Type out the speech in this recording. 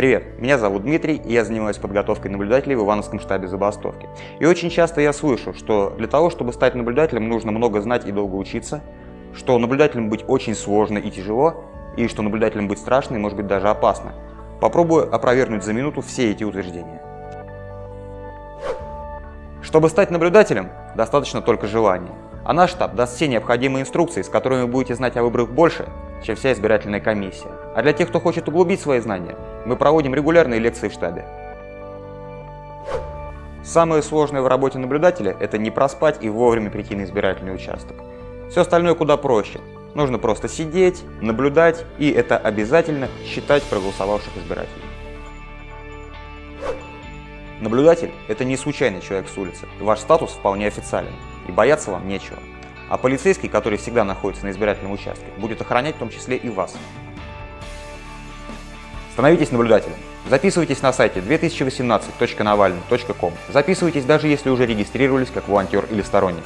Привет, меня зовут Дмитрий, и я занимаюсь подготовкой наблюдателей в Ивановском штабе забастовки. И очень часто я слышу, что для того, чтобы стать наблюдателем, нужно много знать и долго учиться, что наблюдателем быть очень сложно и тяжело, и что наблюдателем быть страшно и может быть даже опасно. Попробую опровергнуть за минуту все эти утверждения. Чтобы стать наблюдателем, достаточно только желания. А наш штаб даст все необходимые инструкции, с которыми вы будете знать о выборах больше, чем вся избирательная комиссия. А для тех, кто хочет углубить свои знания, мы проводим регулярные лекции в штабе. Самое сложное в работе наблюдателя – это не проспать и вовремя прийти на избирательный участок. Все остальное куда проще. Нужно просто сидеть, наблюдать, и это обязательно считать проголосовавших избирателей. Наблюдатель – это не случайный человек с улицы. Ваш статус вполне официален, и бояться вам нечего. А полицейский, который всегда находится на избирательном участке, будет охранять в том числе и вас. Становитесь наблюдателем. Записывайтесь на сайте 2018.navalny.com. Записывайтесь даже если уже регистрировались как волонтер или сторонник.